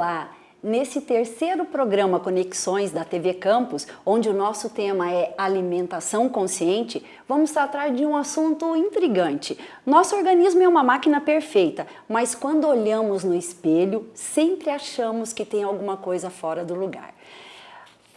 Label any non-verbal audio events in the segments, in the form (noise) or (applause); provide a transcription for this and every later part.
Olá! Nesse terceiro programa Conexões da TV Campus, onde o nosso tema é alimentação consciente, vamos tratar de um assunto intrigante. Nosso organismo é uma máquina perfeita, mas quando olhamos no espelho, sempre achamos que tem alguma coisa fora do lugar.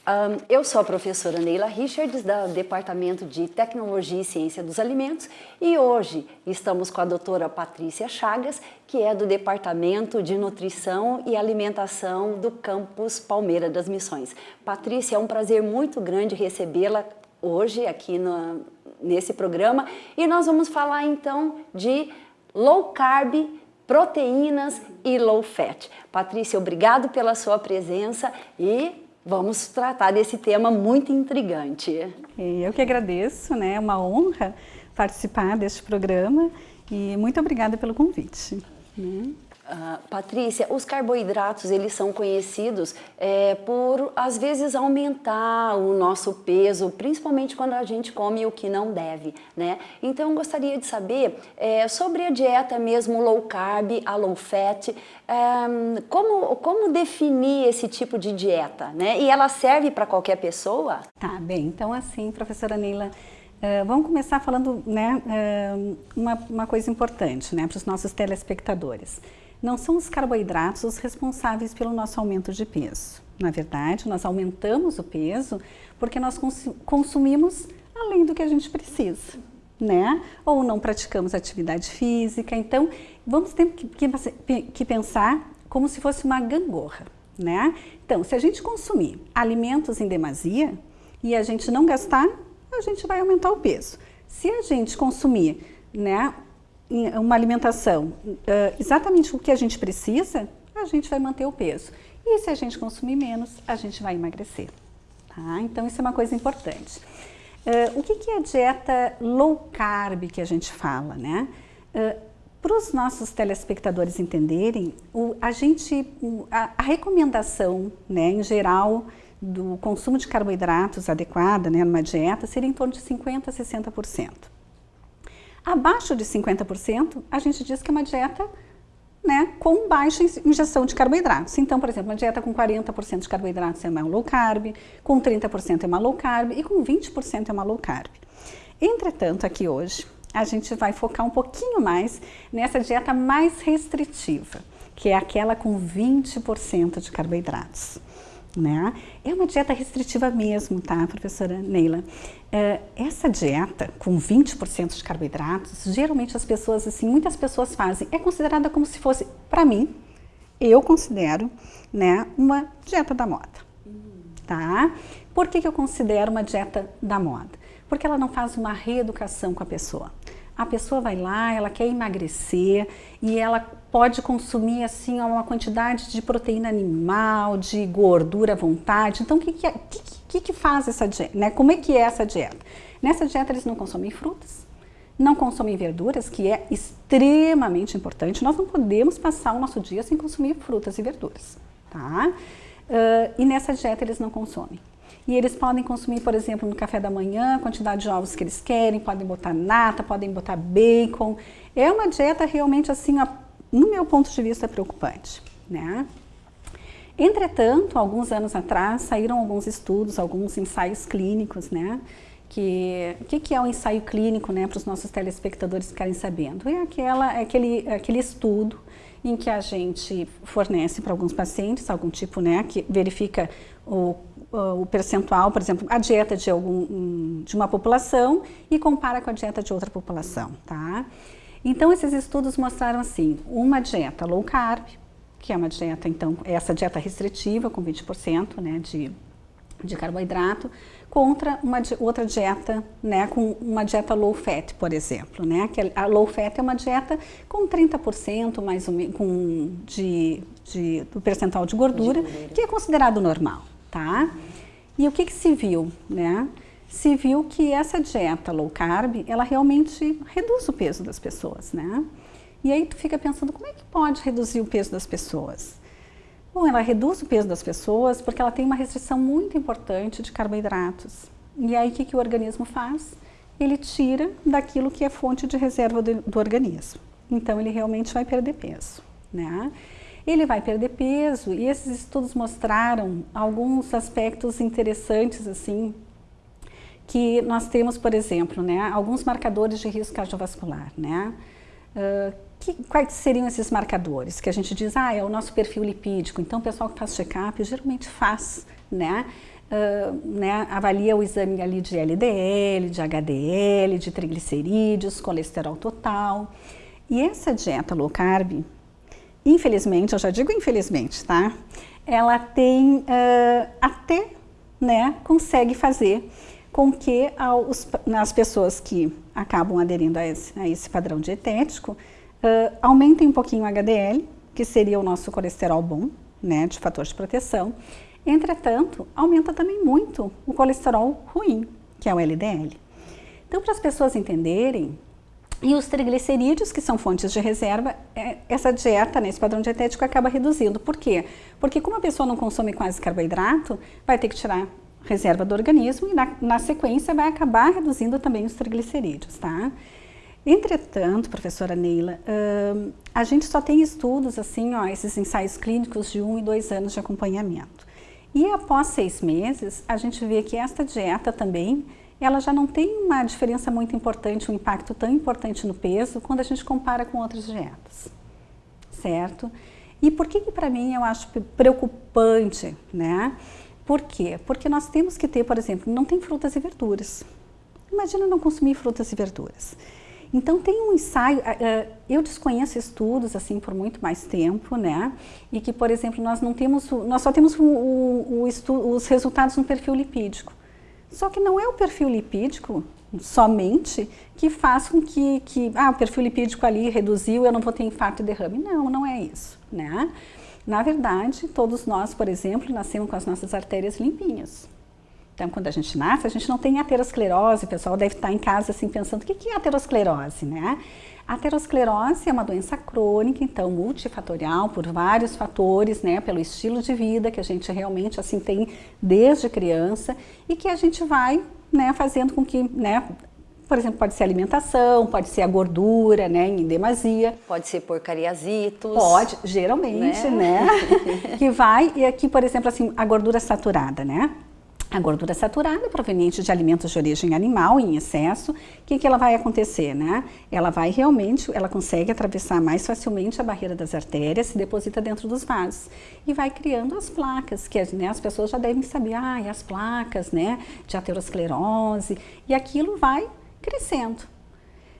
Um, eu sou a professora Neila Richards, do Departamento de Tecnologia e Ciência dos Alimentos, e hoje estamos com a doutora Patrícia Chagas, que é do Departamento de Nutrição e Alimentação do Campus Palmeira das Missões. Patrícia, é um prazer muito grande recebê-la hoje aqui no, nesse programa, e nós vamos falar então de low carb, proteínas e low fat. Patrícia, obrigado pela sua presença e vamos tratar desse tema muito intrigante. Eu que agradeço, né? é uma honra participar deste programa e muito obrigada pelo convite. Né? Uh, Patrícia, os carboidratos eles são conhecidos é, por às vezes aumentar o nosso peso, principalmente quando a gente come o que não deve, né? Então gostaria de saber é, sobre a dieta mesmo low carb, a low fat, é, como, como definir esse tipo de dieta, né? E ela serve para qualquer pessoa? Tá bem, então assim, professora Neila, Uh, vamos começar falando né, uh, uma, uma, coisa importante né, para os nossos telespectadores. Não são os carboidratos os responsáveis pelo nosso aumento de peso. Na verdade, nós aumentamos o peso porque nós consumimos além do que a gente precisa, né? Ou não praticamos atividade física. Então, vamos ter que, que, pensar como se fosse uma gangorra, né? Então, se a gente consumir alimentos em demasia e a gente não gastar, a gente vai aumentar o peso. Se a gente consumir né, uma alimentação exatamente o que a gente precisa, a gente vai manter o peso. E se a gente consumir menos, a gente vai emagrecer. Tá? Então, isso é uma coisa importante. Uh, o que, que é a dieta low carb que a gente fala, né? Uh, Para os nossos telespectadores entenderem, o, a gente, a, a, recomendação, né, em geral, do consumo de carboidratos adequada, né, numa dieta, seria em torno de 50% a 60%. Abaixo de 50%, a gente diz que é uma dieta né, com baixa injeção de carboidratos. Então, por exemplo, uma dieta com 40% de carboidratos é uma low carb, com 30% é uma low carb e com 20% é uma low carb. Entretanto, aqui hoje, a gente vai focar um pouquinho mais nessa dieta mais restritiva, que é aquela com 20% de carboidratos né? É uma dieta restritiva mesmo, tá, professora Neila? É, essa dieta com 20% de carboidratos, geralmente as pessoas, assim, muitas pessoas fazem, é considerada como se fosse, para mim, eu considero, né, uma dieta da moda, tá? Por que, que eu considero uma dieta da moda? Porque ela não faz uma reeducação com a pessoa. A pessoa vai lá, ela quer emagrecer e ela pode consumir assim uma quantidade de proteína animal, de gordura à vontade. Então, o que, que, é, que, que faz essa dieta? Né? Como é que é essa dieta? Nessa dieta eles não consomem frutas, não consomem verduras, que é extremamente importante. Nós não podemos passar o nosso dia sem consumir frutas e verduras, tá? Uh, e nessa dieta eles não consomem e eles podem consumir, por exemplo, no café da manhã, a quantidade de ovos que eles querem, podem botar nata, podem botar bacon. É uma dieta realmente assim, no meu ponto de vista, preocupante, né? Entretanto, alguns anos atrás, saíram alguns estudos, alguns ensaios clínicos, né? Que, o que, que é um ensaio clínico, né, para os nossos telespectadores ficarem sabendo? É, aquela, é aquele, é aquele estudo em que a gente fornece para alguns pacientes algum tipo, né, que verifica o o percentual, por exemplo, a dieta de, algum, de uma população e compara com a dieta de outra população, tá? Então, esses estudos mostraram assim, uma dieta low carb, que é uma dieta, então, essa dieta restritiva com 20% né, de, de carboidrato, contra uma outra dieta, né, com uma dieta low fat, por exemplo, né? Que a low fat é uma dieta com 30% mais ou menos com de, de, do percentual de gordura, de que é considerado normal tá? E o que, que se viu, né? Se viu que essa dieta low carb, ela realmente reduz o peso das pessoas, né? E aí tu fica pensando, como é que pode reduzir o peso das pessoas? Bom, ela reduz o peso das pessoas porque ela tem uma restrição muito importante de carboidratos. E aí o que, que o organismo faz? Ele tira daquilo que é fonte de reserva do, do organismo. Então ele realmente vai perder peso, né? ele vai perder peso e esses estudos mostraram alguns aspectos interessantes assim que nós temos, por exemplo, né, alguns marcadores de risco cardiovascular, né? Uh, que, quais seriam esses marcadores? Que a gente diz, ah, é o nosso perfil lipídico. Então, o pessoal que faz check-up geralmente faz, né? Uh, né, avalia o exame ali de LDL, de HDL, de triglicerídeos, colesterol total. E essa dieta low carb, infelizmente, eu já digo infelizmente, tá? Ela tem uh, até, né, consegue fazer com que aos, as pessoas que acabam aderindo a esse, a esse padrão dietético uh, aumentem um pouquinho o HDL, que seria o nosso colesterol bom, né, de fator de proteção. Entretanto, aumenta também muito o colesterol ruim, que é o LDL. Então, para as pessoas entenderem, e os triglicerídeos, que são fontes de reserva, é, essa dieta, né, esse padrão dietético acaba reduzindo. Por quê? Porque como a pessoa não consome quase carboidrato, vai ter que tirar reserva do organismo e na, na sequência vai acabar reduzindo também os triglicerídeos, tá? Entretanto, professora Neila, uh, a gente só tem estudos assim, ó, esses ensaios clínicos de um e dois anos de acompanhamento. E após seis meses, a gente vê que esta dieta também, ela já não tem uma diferença muito importante, um impacto tão importante no peso quando a gente compara com outras dietas, certo? E por que que para mim eu acho preocupante, né? Por quê? Porque nós temos que ter, por exemplo, não tem frutas e verduras. Imagina não consumir frutas e verduras. Então tem um ensaio, eu desconheço estudos assim por muito mais tempo, né? E que, por exemplo, nós não temos, nós só temos o, o, o os resultados no perfil lipídico. Só que não é o perfil lipídico somente que faz com que, que ah, o perfil lipídico ali reduziu, eu não vou ter infarto e derrame. Não, não é isso, né? Na verdade, todos nós, por exemplo, nascemos com as nossas artérias limpinhas. Então, quando a gente nasce, a gente não tem aterosclerose. O pessoal deve estar em casa assim pensando, o que é aterosclerose, né? A aterosclerose é uma doença crônica, então multifatorial, por vários fatores, né? Pelo estilo de vida que a gente realmente assim tem desde criança e que a gente vai, né? Fazendo com que, né? Por exemplo, pode ser alimentação, pode ser a gordura, né, em demasia. Pode ser porcariasitos. Pode, geralmente, né? né? (laughs) que vai, e aqui, por exemplo, assim, a gordura saturada, né? A gordura saturada proveniente de alimentos de origem animal em excesso, o que, que ela vai acontecer, né? Ela vai realmente, ela consegue atravessar mais facilmente a barreira das artérias, se deposita dentro dos vasos e vai criando as placas, que né, as pessoas já devem saber, ah, e as placas, né, de aterosclerose, e aquilo vai crescendo.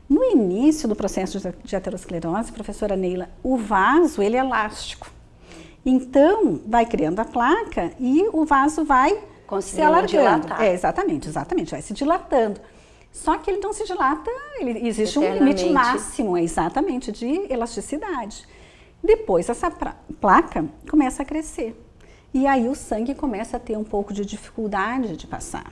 No início do processo de aterosclerose, professora Neila, o vaso ele é elástico. Então, vai criando a placa e o vaso vai se alargando. É, exatamente, exatamente, vai se dilatando. Só que ele não se dilata, ele, existe um limite máximo, exatamente, de elasticidade. Depois essa placa começa a crescer. E aí o sangue começa a ter um pouco de dificuldade de passar.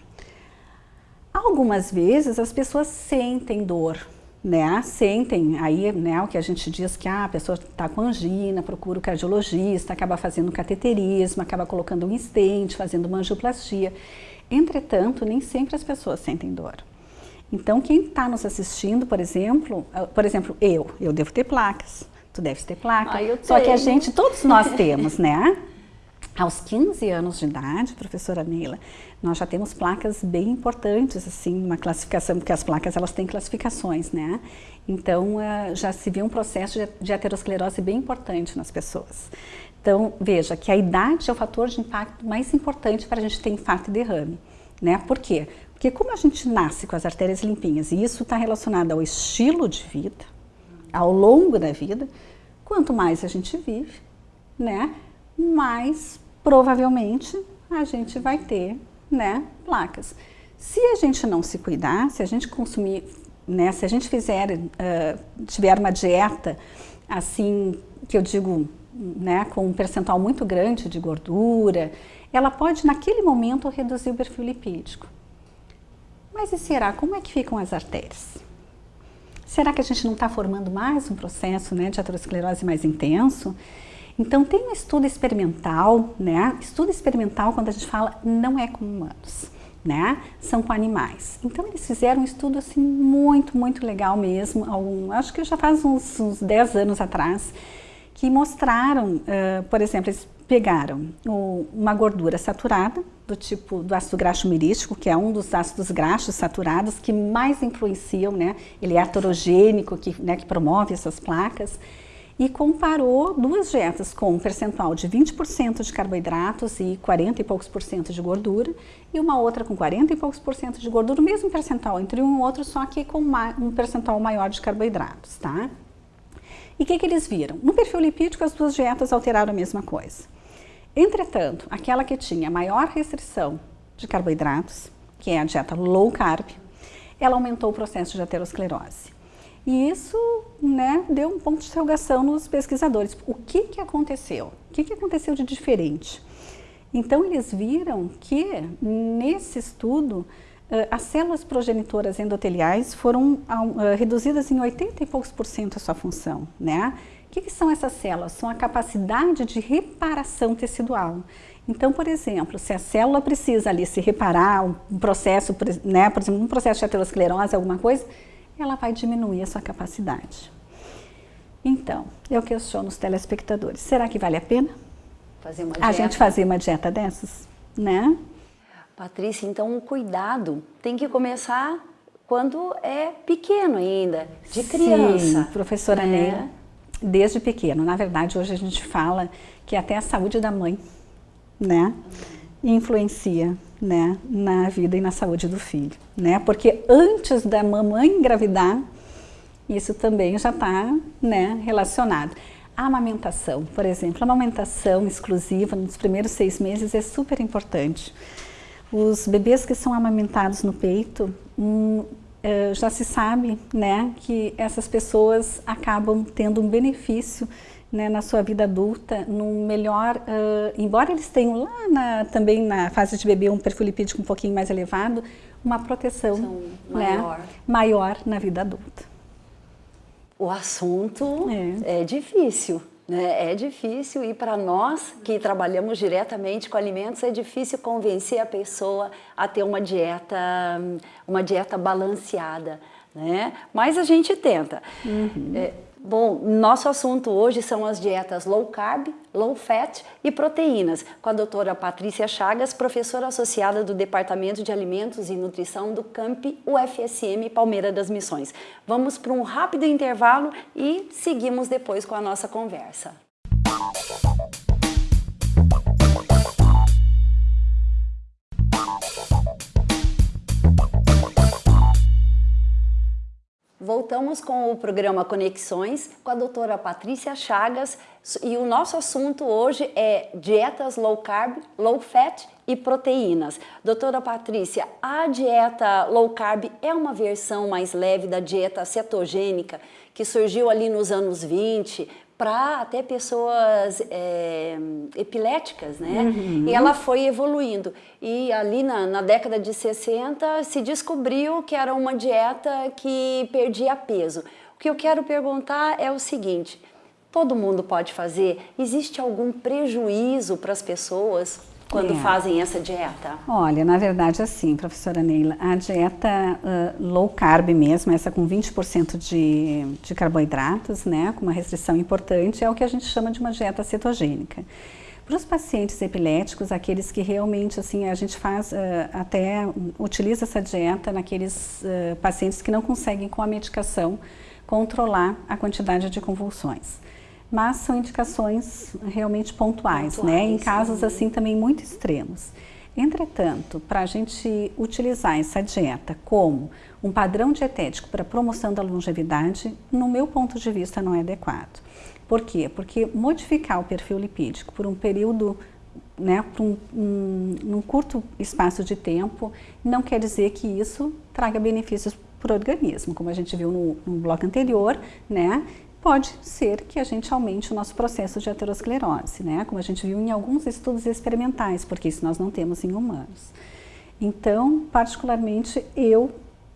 Algumas vezes as pessoas sentem dor, né? Sentem aí, né, o que a gente diz que ah, a pessoa está com angina, procura o cardiologista, acaba fazendo cateterismo, acaba colocando um estente, fazendo uma angioplastia. Entretanto, nem sempre as pessoas sentem dor. Então, quem está nos assistindo, por exemplo, ah, por exemplo, eu, eu devo ter placas, tu deves ter placa, ah, só que a gente, todos nós (laughs) temos, né? Aos 15 anos de idade, professora Neila, nós já temos placas bem importantes, assim, uma classificação, porque as placas elas têm classificações, né? Então, uh, já se vê um processo de aterosclerose bem importante nas pessoas. Então, veja que a idade é o fator de impacto mais importante para a gente ter infarto e derrame, né? Por quê? Porque como a gente nasce com as artérias limpinhas e isso está relacionado ao estilo de vida, ao longo da vida, quanto mais a gente vive, né? Mais provavelmente a gente vai ter né, placas. Se a gente não se cuidar, se a gente consumir, né, se a gente fizer, uh, tiver uma dieta assim, que eu digo, né, com um percentual muito grande de gordura, ela pode naquele momento reduzir o perfil lipídico. Mas e será? Como é que ficam as artérias? Será que a gente não está formando mais um processo né, de aterosclerose mais intenso? Então tem um estudo experimental, né? Estudo experimental quando a gente fala não é com humanos, né? São com animais. Então eles fizeram um estudo assim muito, muito legal mesmo, algum, acho que já faz uns, uns 10 anos atrás, que mostraram, uh, por exemplo, eles pegaram o, uma gordura saturada, do tipo do ácido graxo mirístico, que é um dos ácidos graxos saturados que mais influenciam, né? Ele é aterogênico, que, né, que promove essas placas e comparou duas dietas com um percentual de 20% de carboidratos e 40 e poucos por cento de gordura e uma outra com 40 e poucos por cento de gordura, o mesmo percentual entre um e outro, só que com um percentual maior de carboidratos, tá? E o que, que eles viram? No perfil lipídico as duas dietas alteraram a mesma coisa. Entretanto, aquela que tinha maior restrição de carboidratos, que é a dieta low carb, ela aumentou o processo de aterosclerose. E isso né, deu um ponto de interrogação nos pesquisadores. O que, que aconteceu? O que, que aconteceu de diferente? Então, eles viram que nesse estudo as células progenitoras endoteliais foram reduzidas em 80 e poucos por cento a sua função, né? O que, que, são essas células? São a capacidade de reparação tecidual. Então, por exemplo, se a célula precisa ali se reparar, um processo, né, por exemplo, um processo de aterosclerose, alguma coisa, ela vai diminuir a sua capacidade. Então, eu questiono os telespectadores, será que vale a pena fazer uma a gente fazer uma dieta dessas? Né? Patrícia, então o cuidado tem que começar quando é pequeno ainda, de criança. Sim, professora né? Neila, desde pequeno. Na verdade, hoje a gente fala que até a saúde da mãe, né, influencia né, na vida e na saúde do filho, né? Porque antes da mamãe engravidar, isso também já está né, relacionado. A amamentação, por exemplo, a amamentação exclusiva nos primeiros seis meses é super importante. Os bebês que são amamentados no peito, hum, eh, já se sabe né, que essas pessoas acabam tendo um benefício né, na sua vida adulta, no melhor, uh, embora eles tenham lá na, também na fase de bebê um perfil lipídico um pouquinho mais elevado, uma proteção né, maior. Né, maior na vida adulta. O assunto é, é difícil, né? É difícil e para nós que trabalhamos diretamente com alimentos é difícil convencer a pessoa a ter uma dieta, uma dieta balanceada, né? Mas a gente tenta. Uhum. É, Bom, nosso assunto hoje são as dietas low carb, low fat e proteínas, com a doutora Patrícia Chagas, professora associada do Departamento de Alimentos e Nutrição do CAMP UFSM Palmeira das Missões. Vamos para um rápido intervalo e seguimos depois com a nossa conversa. Voltamos com o programa Conexões com a doutora Patrícia Chagas e o nosso assunto hoje é dietas low carb, low fat e proteínas. Doutora Patrícia, a dieta low carb é uma versão mais leve da dieta cetogênica que surgiu ali nos anos 20 para até pessoas é, epiléticas, né? Uhum. E ela foi evoluindo. E ali na, na, década de 60 se descobriu que era uma dieta que perdia peso. O que eu quero perguntar é o seguinte, todo mundo pode fazer? Existe algum prejuízo para as pessoas? Quando é. fazem essa dieta? Olha, na verdade assim, professora Neila, a dieta uh, low carb mesmo, essa com 20% de, de carboidratos, né, com uma restrição importante, é o que a gente chama de uma dieta cetogênica. Para os pacientes epiléticos, aqueles que realmente, assim, a gente faz, uh, até utiliza essa dieta naqueles uh, pacientes que não conseguem com a medicação controlar a quantidade de convulsões mas são indicações realmente pontuais, pontuais né? em casos sim. assim também muito extremos. Entretanto, para a gente utilizar essa dieta como um padrão dietético para promoção da longevidade, no meu ponto de vista não é adequado. Por quê? Porque modificar o perfil lipídico por um período, né, por um, um, um curto espaço de tempo, não quer dizer que isso traga benefícios para o organismo, como a gente viu no, no bloco anterior, né? Pode ser que a gente aumente o nosso processo de aterosclerose, né? como a gente viu em alguns estudos experimentais, porque isso nós não temos em humanos. Então, particularmente, eu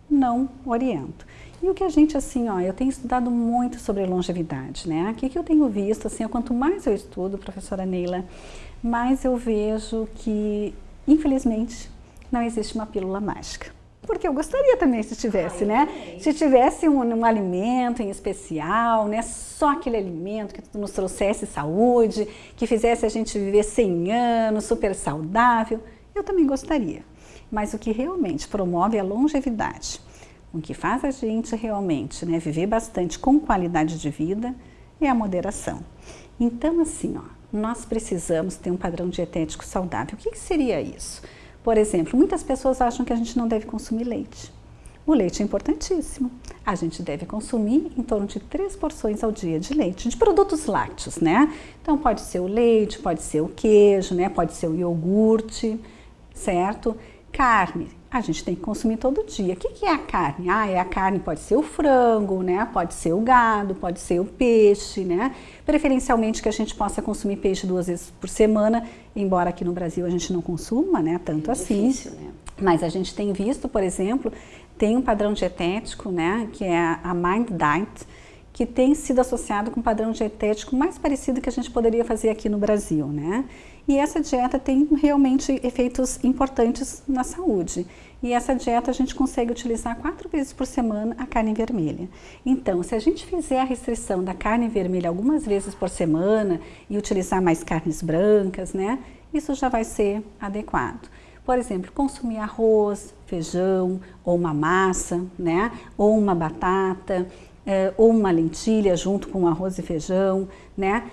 não oriento. E o que a gente, assim, ó, eu tenho estudado muito sobre longevidade, né? O que, que eu tenho visto, assim, quanto mais eu estudo, professora Neila, mais eu vejo que, infelizmente, não existe uma pílula mágica. Porque eu gostaria também se tivesse, Ai, né? Se tivesse um, um, alimento em especial, né? Só aquele alimento que nos trouxesse saúde, que fizesse a gente viver 100 anos, super saudável, eu também gostaria. Mas o que realmente promove a longevidade, o que faz a gente realmente né, viver bastante com qualidade de vida é a moderação. Então, assim, ó, nós precisamos ter um padrão dietético saudável. O que, que seria isso? Por exemplo, muitas pessoas acham que a gente não deve consumir leite. O leite é importantíssimo. A gente deve consumir em torno de três porções ao dia de leite, de produtos lácteos, né? Então pode ser o leite, pode ser o queijo, né? Pode ser o iogurte, certo? Carne, a gente tem que consumir todo dia. O que é a carne? Ah, é a carne, pode ser o frango, né? Pode ser o gado, pode ser o peixe, né? Preferencialmente que a gente possa consumir peixe duas vezes por semana, embora aqui no Brasil a gente não consuma, né? Tanto é assim. Difícil, né? Mas a gente tem visto, por exemplo, tem um padrão dietético, né? Que é a Mind Diet, que tem sido associado com um padrão dietético mais parecido que a gente poderia fazer aqui no Brasil, né? E essa dieta tem realmente efeitos importantes na saúde. E essa dieta a gente consegue utilizar quatro vezes por semana a carne vermelha. Então, se a gente fizer a restrição da carne vermelha algumas vezes por semana e utilizar mais carnes brancas, né? Isso já vai ser adequado. Por exemplo, consumir arroz, feijão, ou uma massa, né? Ou uma batata, eh, ou uma lentilha junto com arroz e feijão, né?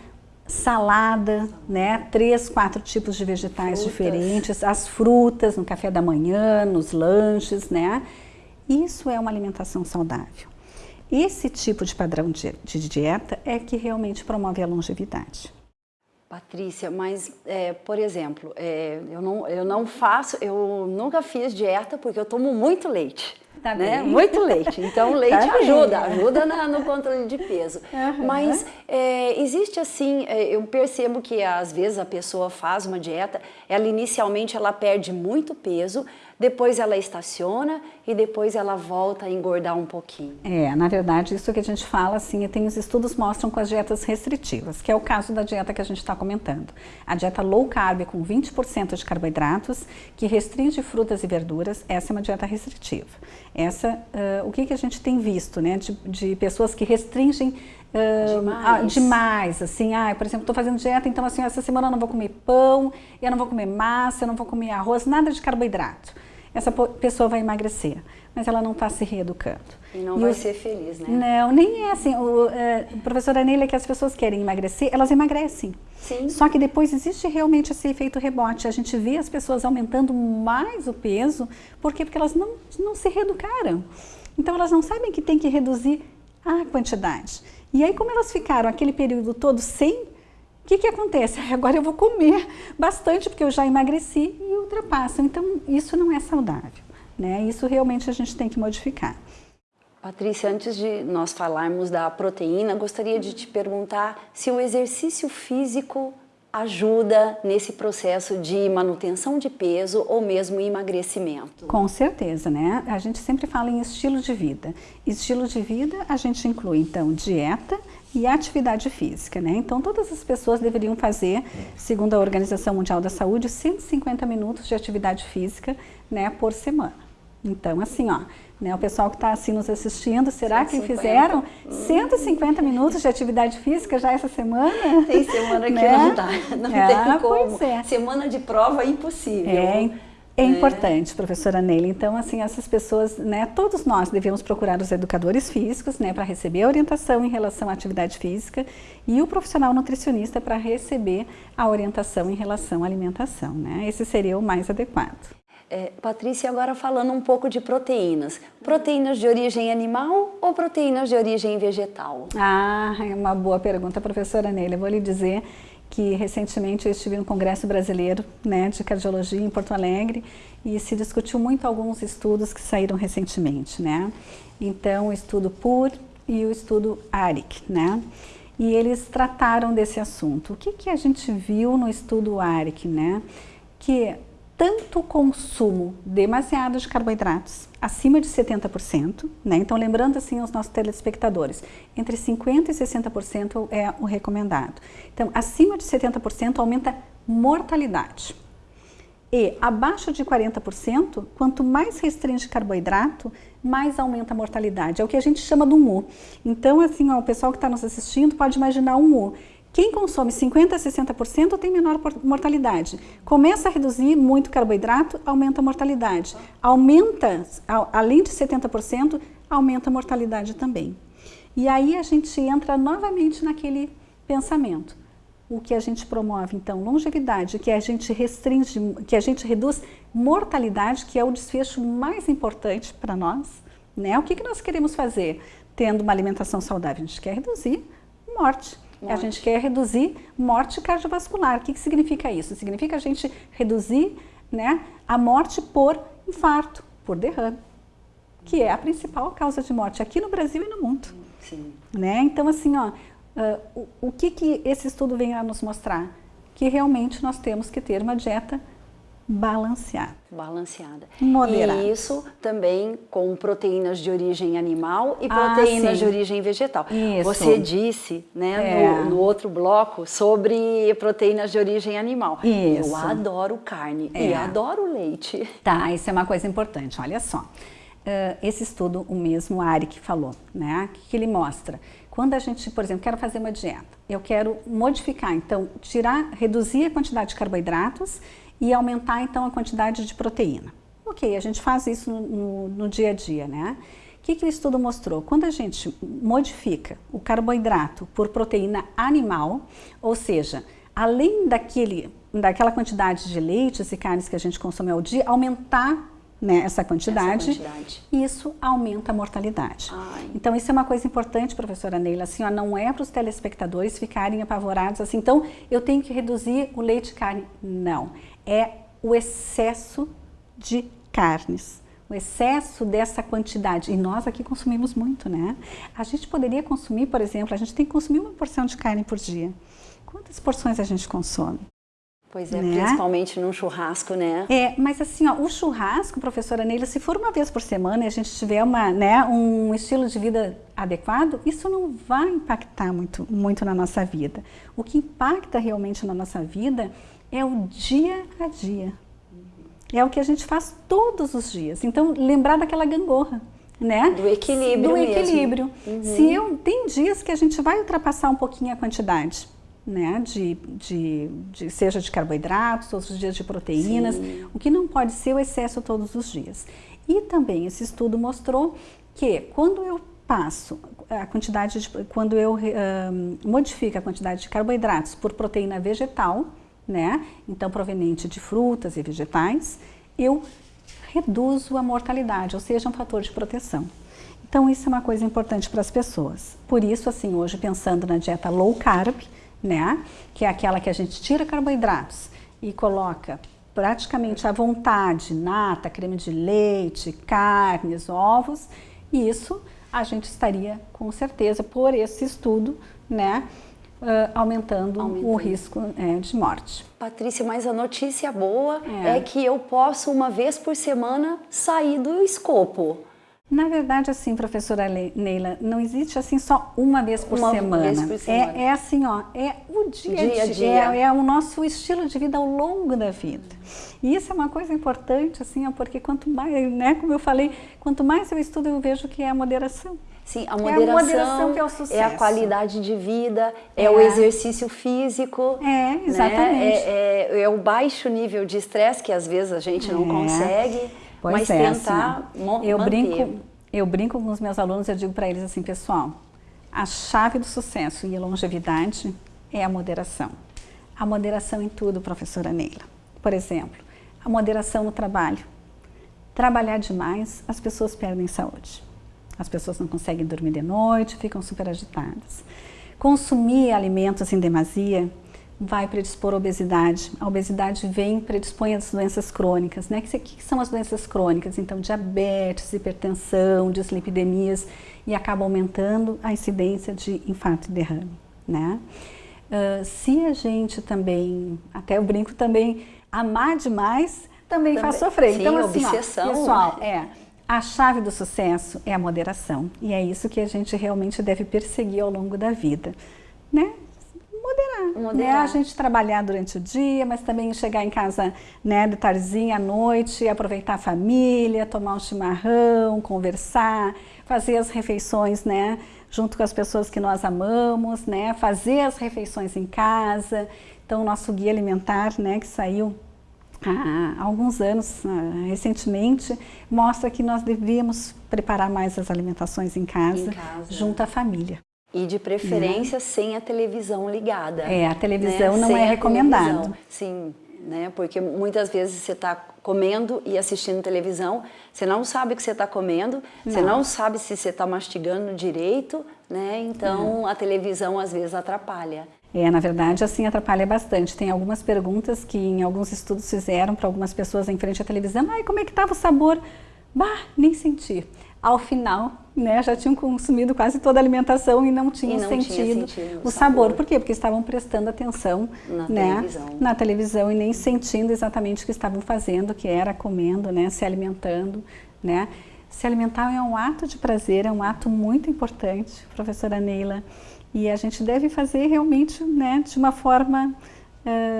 Salada, né? Três, quatro tipos de vegetais frutas. diferentes, as frutas no café da manhã, nos lanches, né? Isso é uma alimentação saudável. Esse tipo de padrão de, de dieta é que realmente promove a longevidade. Patrícia, mas, é, por exemplo, é, eu, não, eu não faço, eu nunca fiz dieta porque eu tomo muito leite. Tá né? Muito leite. Então, o (laughs) leite tá ajuda, bem. ajuda na, no controle de peso. Uhum. Mas é, existe assim, é, eu percebo que às vezes a pessoa faz uma dieta, ela inicialmente ela perde muito peso, depois ela estaciona e depois ela volta a engordar um pouquinho. É, na verdade, isso que a gente fala, assim, tem os estudos mostram com as dietas restritivas, que é o caso da dieta que a gente está comentando. A dieta low carb com 20% de carboidratos, que restringe frutas e verduras, essa é uma dieta restritiva. Essa, uh, o que, que a gente tem visto, né, de, de pessoas que restringem Uh, demais. demais. assim, ah, por exemplo, estou fazendo dieta, então assim, essa semana eu não vou comer pão, eu não vou comer massa, eu não vou comer arroz, nada de carboidrato essa pessoa vai emagrecer, mas ela não está se reeducando. E não e vai o, ser feliz, né? Não, nem é assim. O, é, professora Neila, que as pessoas querem emagrecer, elas emagrecem. Sim. Só que depois existe realmente esse efeito rebote. A gente vê as pessoas aumentando mais o peso, por quê? Porque elas não, não se reeducaram. Então elas não sabem que tem que reduzir a quantidade. E aí, como elas ficaram aquele período todo sem o que, que acontece? (laughs) Agora eu vou comer bastante porque eu já emagreci e ultrapasso. Então, isso não é saudável. Né? Isso realmente a gente tem que modificar. Patrícia, antes de nós falarmos da proteína, gostaria de te perguntar se o exercício físico ajuda nesse processo de manutenção de peso ou mesmo emagrecimento? Com certeza, né? A gente sempre fala em estilo de vida. Estilo de vida a gente inclui então dieta e atividade física, né? Então todas as pessoas deveriam fazer, segundo a Organização Mundial da Saúde, 150 minutos de atividade física, né, por semana. Então assim, ó, né, o pessoal que está assim nos assistindo, será 150. que fizeram 150 minutos de atividade física já essa semana? (laughs) Tem semana que né? não dá, não é, tem como. É. Semana de prova é impossível. É, é importante, professora Neila. Então, assim, essas pessoas, né, todos nós devemos procurar os educadores físicos, né, para receber a orientação em relação à atividade física e o profissional nutricionista para receber a orientação em relação à alimentação, né? Esse seria o mais adequado. É, Patrícia, agora falando um pouco de proteínas. Proteínas de origem animal ou proteínas de origem vegetal? Ah, é uma boa pergunta, professora Neila. Eu vou lhe dizer que recentemente eu estive no Congresso Brasileiro né, de Cardiologia em Porto Alegre e se discutiu muito alguns estudos que saíram recentemente, né? Então, o estudo PUR e o estudo ARIC, né? E eles trataram desse assunto. O que, que a gente viu no estudo ARIC, né? Que tanto consumo demasiado de carboidratos, acima de 70%, né? Então, lembrando assim aos nossos telespectadores, entre 50% e 60% é o recomendado. Então, acima de 70% aumenta mortalidade. E abaixo de 40%, quanto mais restringe carboidrato, mais aumenta a mortalidade. É o que a gente chama do MU. Então, assim, ó, o pessoal que está nos assistindo pode imaginar um MU. Quem consome 50% a 60% tem menor mortalidade. Começa a reduzir muito carboidrato, aumenta a mortalidade. Aumenta, além de 70%, aumenta a mortalidade também. E aí a gente entra novamente naquele pensamento. O que a gente promove, então, longevidade, que a gente restringe, que a gente reduz mortalidade, que é o desfecho mais importante para nós. Né? O que, que nós queremos fazer tendo uma alimentação saudável? A gente quer reduzir morte. Morte. A gente quer reduzir morte cardiovascular. O que, que significa isso? Significa a gente reduzir né, a morte por infarto, por derrame, que é a principal causa de morte aqui no Brasil e no mundo. Sim. Né? Então, assim, ó, uh, o, o que, que esse estudo vem a nos mostrar? Que realmente nós temos que ter uma dieta balanceada. Balanceada. Moderada. E isso também com proteínas de origem animal e ah, proteínas ah, de origem vegetal. Isso. Você disse né, é. no, no, outro bloco sobre proteínas de origem animal. Isso. Eu adoro carne é. e adoro leite. Tá, isso é uma coisa importante, olha só. Uh, esse estudo, o mesmo Ari que falou, né, que ele mostra quando a gente, por exemplo, quero fazer uma dieta, eu quero modificar, então, tirar, reduzir a quantidade de carboidratos e aumentar então a quantidade de proteína. Ok, a gente faz isso no, no, no dia a dia, né? O que, que o estudo mostrou? Quando a gente modifica o carboidrato por proteína animal, ou seja, além daquele, daquela quantidade de leites e carnes que a gente consome ao dia, aumentar né, essa, quantidade, essa quantidade, isso aumenta a mortalidade. Ai. Então isso é uma coisa importante, professora Neila, assim, ó, não é para os telespectadores ficarem apavorados assim, então eu tenho que reduzir o leite e carne. Não, é o excesso de carnes, o excesso dessa quantidade. E nós aqui consumimos muito, né? A gente poderia consumir, por exemplo, a gente tem que consumir uma porção de carne por dia. Quantas porções a gente consome? Pois é, né? principalmente num churrasco, né? É, mas assim, ó, o churrasco, professora Neila, se for uma vez por semana e a gente tiver uma, né, um estilo de vida adequado, isso não vai impactar muito, muito na nossa vida. O que impacta realmente na nossa vida é o dia a dia. É o que a gente faz todos os dias. Então, lembrar daquela gangorra, né? Do equilíbrio Do equilíbrio. Uhum. Se eu, tem dias que a gente vai ultrapassar um pouquinho a quantidade, né? De, de, de seja de carboidratos, outros dias de proteínas. Sim. O que não pode ser o excesso todos os dias. E também esse estudo mostrou que quando eu passo a quantidade de, quando eu uh, modifico a quantidade de carboidratos por proteína vegetal, né? Então, proveniente de frutas e vegetais, eu reduzo a mortalidade, ou seja, um fator de proteção. Então, isso é uma coisa importante para as pessoas. Por isso, assim, hoje pensando na dieta low carb, né? Que é aquela que a gente tira carboidratos e coloca praticamente à vontade, nata, creme de leite, carnes, ovos, e isso a gente estaria com certeza por esse estudo, né, uh, aumentando, aumentando, o risco é, de morte. Patrícia, mas a notícia boa é. é que eu posso uma vez por semana sair do escopo. Na verdade, assim, professora Neila, não existe assim só uma vez por, uma semana. Vez por semana. É, é, assim, ó, é o dia, dia a dia, é, é, o nosso estilo de vida ao longo da vida. E isso é uma coisa importante, assim, ó, porque quanto mais, né, como eu falei, quanto mais eu estudo, eu vejo que é a moderação. Sim, a moderação, é a, moderação que é, o sucesso. é a qualidade de vida, é, é o exercício físico. É, né? exatamente. Né? É, é, o baixo nível de estresse que às vezes a gente não é. consegue, pois mas é, tentar assim, eu manter. Brinco, eu brinco com os meus alunos, eu digo para eles assim, pessoal, a chave do sucesso e longevidade é a moderação. A moderação em tudo, professora Neila. Por exemplo, a moderação no trabalho. Trabalhar demais, as pessoas perdem saúde. As pessoas não conseguem dormir de noite, ficam super agitadas. Consumir alimentos em demasia vai predispor à obesidade. A obesidade vem predispõe às doenças crônicas. Né? O que, são as doenças crônicas? Então, diabetes, hipertensão, dislipidemias e acaba aumentando a incidência de infarto e derrame. Né? Uh, se a gente também, até eu brinco também, amar demais também, também faz sofrer. Sim, então, assim, obsessão. Ó, pessoal, é, a chave do sucesso é a moderação e é isso que a gente realmente deve perseguir ao longo da vida, né? moderar, moderar. Né? A gente trabalhar durante o dia, mas também chegar em casa né, de tardezinha à noite, aproveitar a família, tomar um chimarrão, conversar, fazer as refeições, né? Junto com as pessoas que nós amamos, né? Fazer as refeições em casa. Então, o nosso guia alimentar, né, que saiu há alguns anos, ah, recentemente, mostra que nós devíamos preparar mais as alimentações em casa, em casa. junto à família. E de preferência né? sem a televisão ligada. É, a televisão né? não sem é recomendado. Sim, né? Porque muitas vezes você está comendo e assistindo televisão, você não sabe o que você está comendo, não. você não sabe se você está mastigando direito, né? Então a televisão às vezes atrapalha. É, na verdade, assim atrapalha bastante. Tem algumas perguntas que em alguns estudos fizeram para algumas pessoas em frente à televisão. Ai, como é que estava o sabor? Bah, nem senti ao final, né, já tinham consumido quase toda a alimentação e não tinham sentido, tinha sentido, o sabor. sabor. Por quê? Porque estavam prestando atenção na, né, televisão. na televisão e nem sentindo exatamente o que estavam fazendo, que era comendo, né, se alimentando, né. Se alimentar é um ato de prazer, é um ato muito importante, professora Neila, e a gente deve fazer realmente, né, de uma forma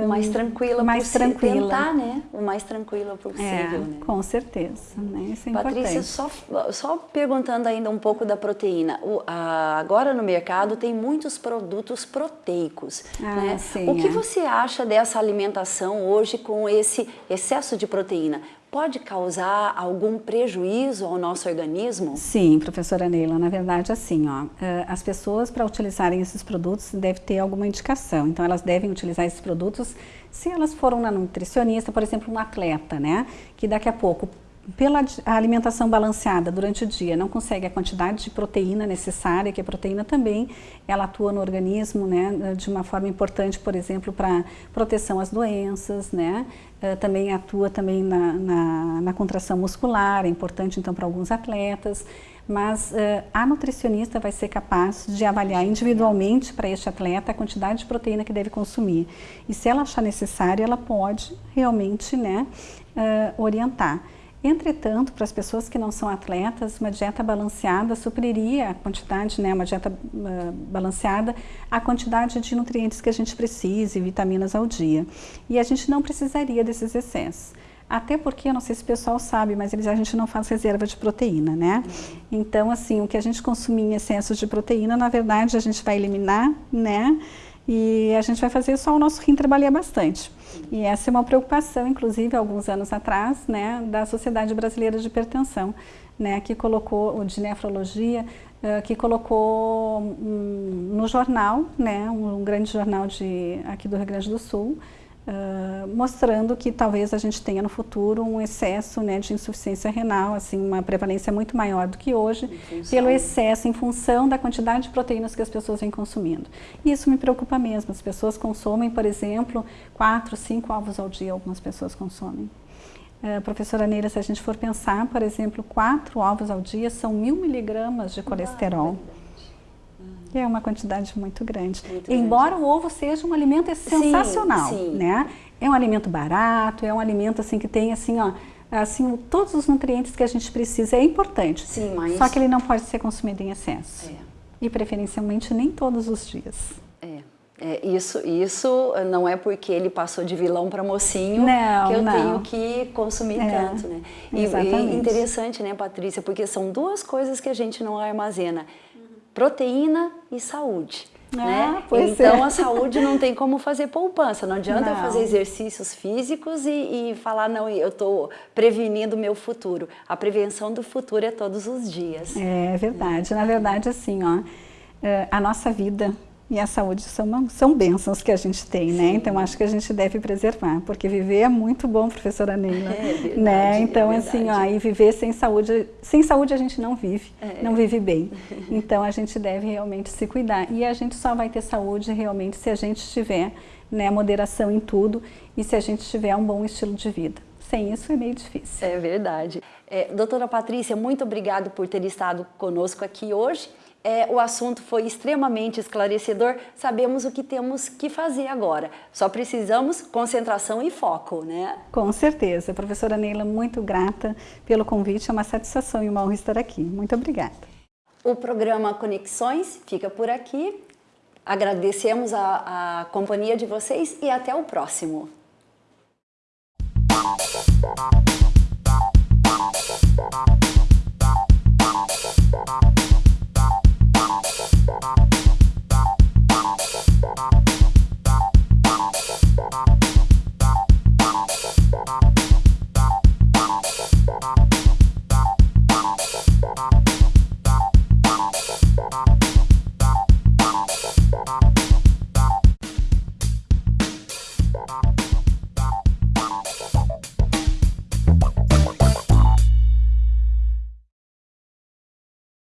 o mais tranquila mais possível. tranquila. Tentar, né? O mais tranquila possível, é, né? Com certeza, né? Isso é Patrícia, importante. só, só perguntando ainda um pouco da proteína. O, a, agora no mercado tem muitos produtos proteicos, ah, né? Sim, o que é. você acha dessa alimentação hoje com esse excesso de proteína? Pode causar algum prejuízo ao nosso organismo? Sim, professora Neila, na verdade assim, ó, eh, as pessoas para utilizarem esses produtos devem ter alguma indicação, então elas devem utilizar esses produtos se elas foram na nutricionista, por exemplo, um atleta, né, que daqui a pouco pela alimentação balanceada durante o dia, não consegue a quantidade de proteína necessária, que a proteína também ela atua no organismo né, de uma forma importante, por exemplo, para proteção às doenças, né, uh, também atua também na, na, na, contração muscular, é importante então para alguns atletas, mas uh, a nutricionista vai ser capaz de avaliar individualmente para este atleta a quantidade de proteína que deve consumir. E se ela achar necessário, ela pode realmente né, uh, orientar. Entretanto, para as pessoas que não são atletas, uma dieta balanceada supriria a quantidade, né, uma dieta uh, balanceada, a quantidade de nutrientes que a gente precisa e vitaminas ao dia. E a gente não precisaria desses excessos. Até porque, eu não sei se o pessoal sabe, mas a gente não faz reserva de proteína, né? Então, assim, o que a gente consumir em excesso de proteína, na verdade, a gente vai eliminar, né? E a gente vai fazer só o nosso rim trabalhar bastante. E essa é uma preocupação, inclusive, alguns anos atrás, né, da Sociedade Brasileira de Hipertensão, né, que colocou, de nefrologia, uh, que colocou um, no jornal, né, um grande jornal de, aqui do Rio Grande do Sul, Uh, mostrando que talvez a gente tenha no futuro um excesso né, de insuficiência renal, assim, uma prevalência muito maior do que hoje, pelo excesso, em função da quantidade de proteínas que as pessoas vêm consumindo. E isso me preocupa mesmo, as pessoas consomem, por exemplo, quatro, cinco ovos ao dia, algumas pessoas consomem. Uh, professora Neira, se a gente for pensar, por exemplo, quatro ovos ao dia são mil miligramas de colesterol. Ah, é uma quantidade muito grande. Muito Embora grande. o ovo seja um alimento sensacional, sim, sim. né? É um alimento barato, é um alimento assim que tem assim, ó, assim, todos os nutrientes que a gente precisa. É importante. Sim, mas... Só que ele não pode ser consumido em excesso. É. E preferencialmente nem todos os dias. É. É, isso, isso não é porque ele passou de vilão para mocinho não, que eu não. tenho que consumir é, tanto, né? E, e interessante, né, Patrícia, porque são duas coisas que a gente não armazena proteína e saúde. Ah, né? então é. a saúde não tem como fazer poupança, não adianta não. fazer exercícios físicos e, e falar, não, eu estou prevenindo o meu futuro. A prevenção do futuro é todos os dias. É verdade, na verdade assim, ó, é, a nossa vida e a saúde são, são bênçãos que a gente tem, né? Sim. né? Então acho que a gente deve preservar, porque viver é muito bom, professora Neila. É verdade, né? Então é assim, ó, e viver sem saúde, sem saúde a gente não vive, é. não vive bem. (laughs) Então a gente deve realmente se cuidar. E a gente só vai ter saúde realmente se a gente tiver né, moderação em tudo e se a gente tiver um bom estilo de vida. Sem isso é meio difícil. É verdade. É, doutora Patrícia, muito obrigado por ter estado conosco aqui hoje é, o assunto foi extremamente esclarecedor, sabemos o que temos que fazer agora. Só precisamos concentração e foco, né? Com certeza. Professora Neila, muito grata pelo convite, é uma satisfação e uma honra estar aqui. Muito obrigada. O programa Conexões fica por aqui. Agradecemos a, a companhia de vocês e até o próximo.